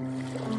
Mm-hmm.